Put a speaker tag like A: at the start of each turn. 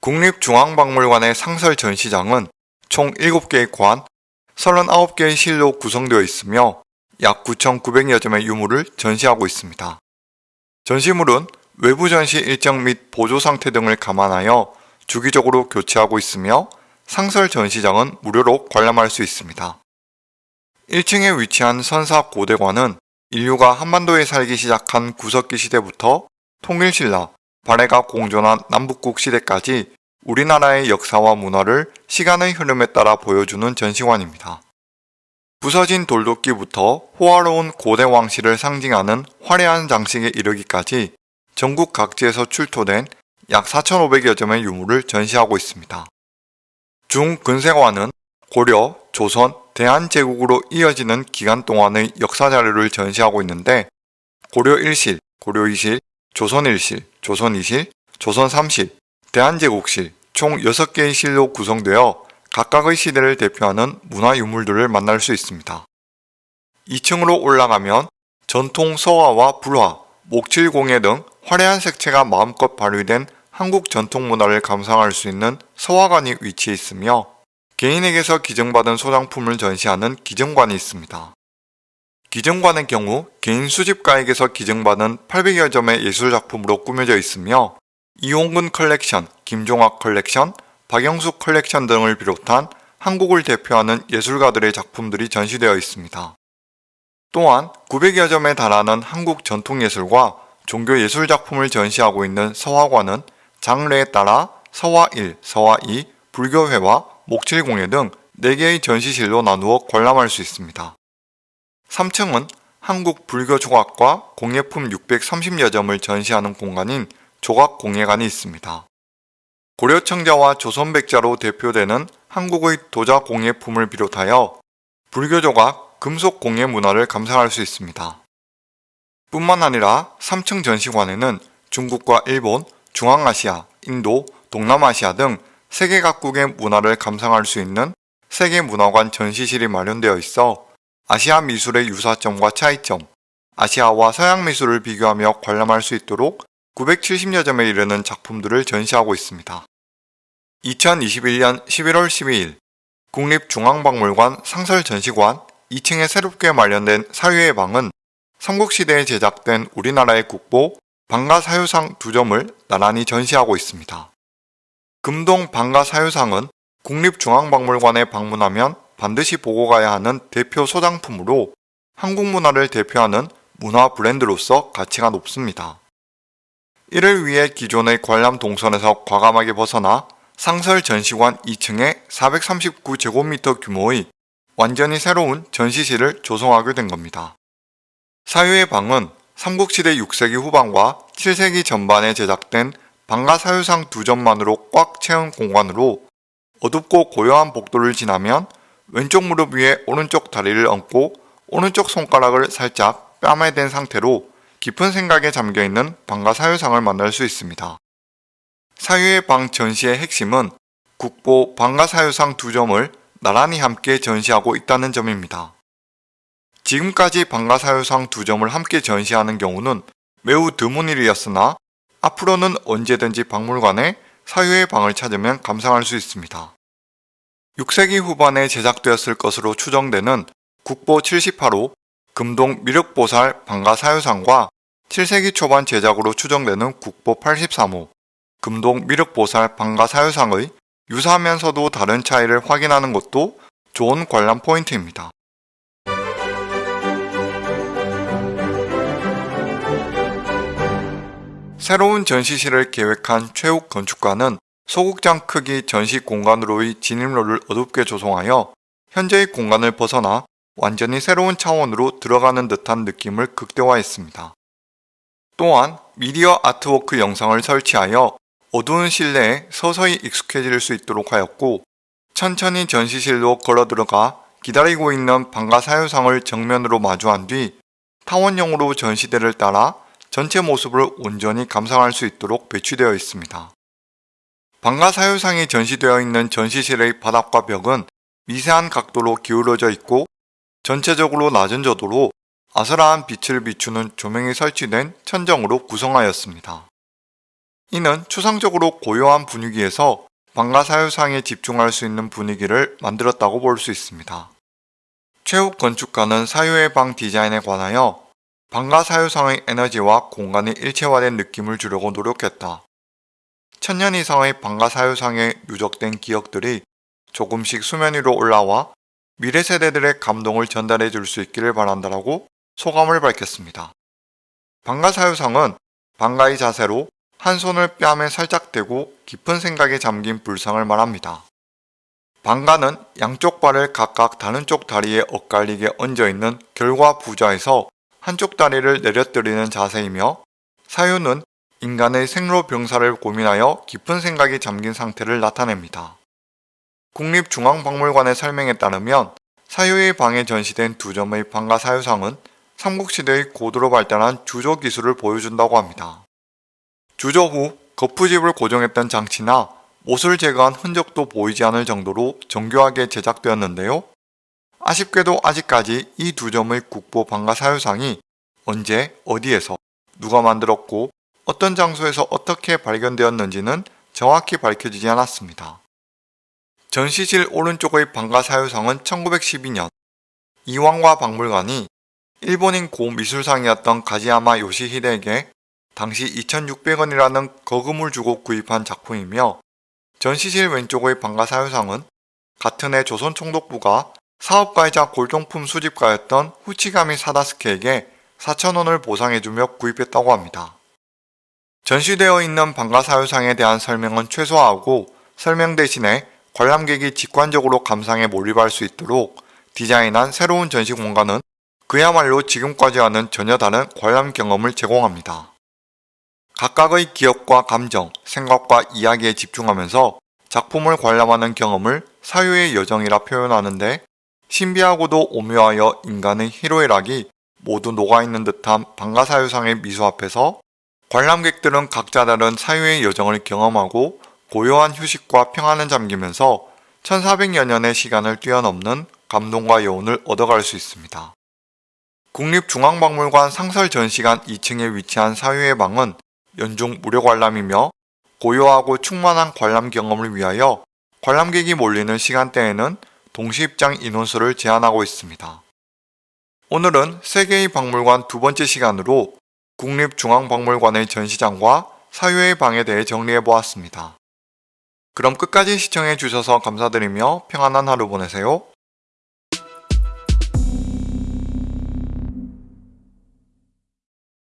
A: 국립중앙박물관의 상설 전시장은 총 7개의 관, 39개의 실로 구성되어 있으며 약 9,900여 점의 유물을 전시하고 있습니다. 전시물은 외부 전시 일정 및 보조 상태 등을 감안하여 주기적으로 교체하고 있으며 상설 전시장은 무료로 관람할 수 있습니다. 1층에 위치한 선사 고대관은 인류가 한반도에 살기 시작한 구석기 시대부터 통일신라, 발해가 공존한 남북국 시대까지 우리나라의 역사와 문화를 시간의 흐름에 따라 보여주는 전시관입니다. 부서진 돌도끼부터 호화로운 고대 왕실을 상징하는 화려한 장식에 이르기까지 전국 각지에서 출토된 약 4,500여 점의 유물을 전시하고 있습니다. 중근세관은 고려, 조선, 대한제국으로 이어지는 기간 동안의 역사 자료를 전시하고 있는데 고려 1실, 고려 2실, 조선 1실, 조선 2실, 조선 3실, 대한제국실 총 6개의 실로 구성되어 각각의 시대를 대표하는 문화유물들을 만날 수 있습니다. 2층으로 올라가면 전통 서화와 불화, 목칠공예 등 화려한 색채가 마음껏 발휘된 한국 전통문화를 감상할 수 있는 서화관이 위치해 있으며 개인에게서 기증받은 소장품을 전시하는 기증관이 있습니다. 기증관의 경우 개인 수집가에게서 기증받은 800여 점의 예술작품으로 꾸며져 있으며 이홍근 컬렉션, 김종학 컬렉션, 박영숙 컬렉션 등을 비롯한 한국을 대표하는 예술가들의 작품들이 전시되어 있습니다. 또한 900여 점에 달하는 한국 전통예술과 종교예술 작품을 전시하고 있는 서화관은 장르에 따라 서화 1, 서화 2, 불교회화 목칠공예 등 4개의 전시실로 나누어 관람할 수 있습니다. 3층은 한국 불교 조각과 공예품 630여 점을 전시하는 공간인 조각공예관이 있습니다. 고려청자와 조선백자로 대표되는 한국의 도자 공예품을 비롯하여 불교 조각, 금속 공예 문화를 감상할 수 있습니다. 뿐만 아니라 3층 전시관에는 중국과 일본, 중앙아시아, 인도, 동남아시아 등 세계 각국의 문화를 감상할 수 있는 세계문화관 전시실이 마련되어 있어 아시아 미술의 유사점과 차이점, 아시아와 서양 미술을 비교하며 관람할 수 있도록 970여 점에 이르는 작품들을 전시하고 있습니다. 2021년 11월 12일 국립중앙박물관 상설전시관 2층에 새롭게 마련된 사유의 방은 삼국시대에 제작된 우리나라의 국보 방가 사유상 두 점을 나란히 전시하고 있습니다. 금동 방가 사유상은 국립중앙박물관에 방문하면 반드시 보고 가야 하는 대표 소장품으로 한국 문화를 대표하는 문화 브랜드로서 가치가 높습니다. 이를 위해 기존의 관람 동선에서 과감하게 벗어나 상설 전시관 2층에 439제곱미터 규모의 완전히 새로운 전시실을 조성하게 된 겁니다. 사유의 방은 삼국시대 6세기 후반과 7세기 전반에 제작된 방가사유상 두 점만으로 꽉 채운 공간으로 어둡고 고요한 복도를 지나면 왼쪽 무릎 위에 오른쪽 다리를 얹고 오른쪽 손가락을 살짝 뺨에 댄 상태로 깊은 생각에 잠겨있는 방가 사유상을 만날 수 있습니다. 사유의 방 전시의 핵심은 국보 방가 사유상 두 점을 나란히 함께 전시하고 있다는 점입니다. 지금까지 방가 사유상 두 점을 함께 전시하는 경우는 매우 드문 일이었으나 앞으로는 언제든지 박물관에 사유의 방을 찾으면 감상할 수 있습니다. 6세기 후반에 제작되었을 것으로 추정되는 국보 78호 금동 미륵보살 방가사유상과 7세기 초반 제작으로 추정되는 국보 83호 금동 미륵보살 방가사유상의 유사하면서도 다른 차이를 확인하는 것도 좋은 관람 포인트입니다. 새로운 전시실을 계획한 최욱 건축가는 소극장 크기 전시 공간으로의 진입로를 어둡게 조성하여 현재의 공간을 벗어나 완전히 새로운 차원으로 들어가는 듯한 느낌을 극대화했습니다. 또한 미디어 아트워크 영상을 설치하여 어두운 실내에 서서히 익숙해질 수 있도록 하였고 천천히 전시실로 걸어 들어가 기다리고 있는 방가 사유상을 정면으로 마주한 뒤 타원형으로 전시대를 따라 전체 모습을 온전히 감상할 수 있도록 배치되어 있습니다. 방가 사유상이 전시되어 있는 전시실의 바닥과 벽은 미세한 각도로 기울어져 있고 전체적으로 낮은 저도로 아스라한 빛을 비추는 조명이 설치된 천정으로 구성하였습니다. 이는 추상적으로 고요한 분위기에서 방가 사유상에 집중할 수 있는 분위기를 만들었다고 볼 수 있습니다. 최욱 건축가는 사유의 방 디자인에 관하여 방가 사유상의 에너지와 공간이 일체화된 느낌을 주려고 노력했다. 천년 이상의 방가 사유상에 누적된 기억들이 조금씩 수면 위로 올라와 미래 세대들의 감동을 전달해 줄 수 있기를 바란다라고 소감을 밝혔습니다. 방가 사유상은 방가의 자세로 한 손을 뺨에 살짝 대고 깊은 생각에 잠긴 불상을 말합니다. 방가는 양쪽 발을 각각 다른 쪽 다리에 엇갈리게 얹어있는 결과 부좌에서 한쪽 다리를 내려뜨리는 자세이며 사유는 인간의 생로병사를 고민하여 깊은 생각이 잠긴 상태를 나타냅니다. 국립중앙박물관의 설명에 따르면 사유의 방에 전시된 두 점의 방가 사유상은 삼국시대의 고도로 발달한 주조 기술을 보여준다고 합니다. 주조 후 거푸집을 고정했던 장치나 못을 제거한 흔적도 보이지 않을 정도로 정교하게 제작되었는데요. 아쉽게도 아직까지 이 두 점의 국보 방가 사유상이 언제 어디에서 누가 만들었고 어떤 장소에서 어떻게 발견되었는지는 정확히 밝혀지지 않았습니다. 전시실 오른쪽의 방가 사유상은 1912년 이왕과 박물관이 일본인 고미술상이었던 가지야마 요시히데에게 당시 2,600원이라는 거금을 주고 구입한 작품이며 전시실 왼쪽의 방가 사유상은 같은 해 조선총독부가 사업가이자 골동품 수집가였던 후치가미 사다스케에게 4,000원을 보상해주며 구입했다고 합니다. 전시되어 있는 방가 사유상에 대한 설명은 최소화하고 설명 대신에 관람객이 직관적으로 감상에 몰입할 수 있도록 디자인한 새로운 전시 공간은 그야말로 지금까지와는 전혀 다른 관람 경험을 제공합니다. 각각의 기억과 감정, 생각과 이야기에 집중하면서 작품을 관람하는 경험을 사유의 여정이라 표현하는데 신비하고도 오묘하여 인간의 희로애락이 모두 녹아있는 듯한 방가사유상의 미소 앞에서 관람객들은 각자 다른 사유의 여정을 경험하고 고요한 휴식과 평안을 잠기면서 1400여 년의 시간을 뛰어넘는 감동과 여운을 얻어갈 수 있습니다. 국립중앙박물관 상설 전시관 2층에 위치한 사유의 방은 연중 무료 관람이며 고요하고 충만한 관람 경험을 위하여 관람객이 몰리는 시간대에는 동시 입장 인원수를 제한하고 있습니다. 오늘은 세계의 박물관 두 번째 시간으로 국립중앙박물관의 전시장과 사유의 방에 대해 정리해 보았습니다. 그럼 끝까지 시청해 주셔서 감사드리며 평안한 하루 보내세요.